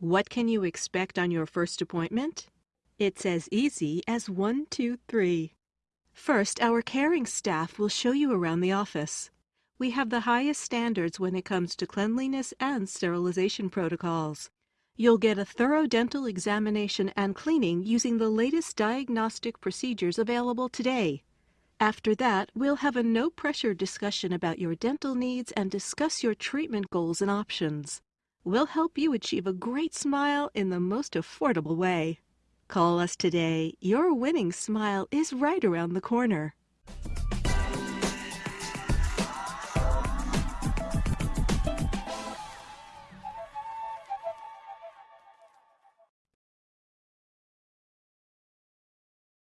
What can you expect on your first appointment? It's as easy as one, two, three. First, our caring staff will show you around the office. We have the highest standards when it comes to cleanliness and sterilization protocols. You'll get a thorough dental examination and cleaning using the latest diagnostic procedures available today. After that, we'll have a no-pressure discussion about your dental needs and discuss your treatment goals and options. We'll help you achieve a great smile in the most affordable way. Call us today. Your winning smile is right around the corner.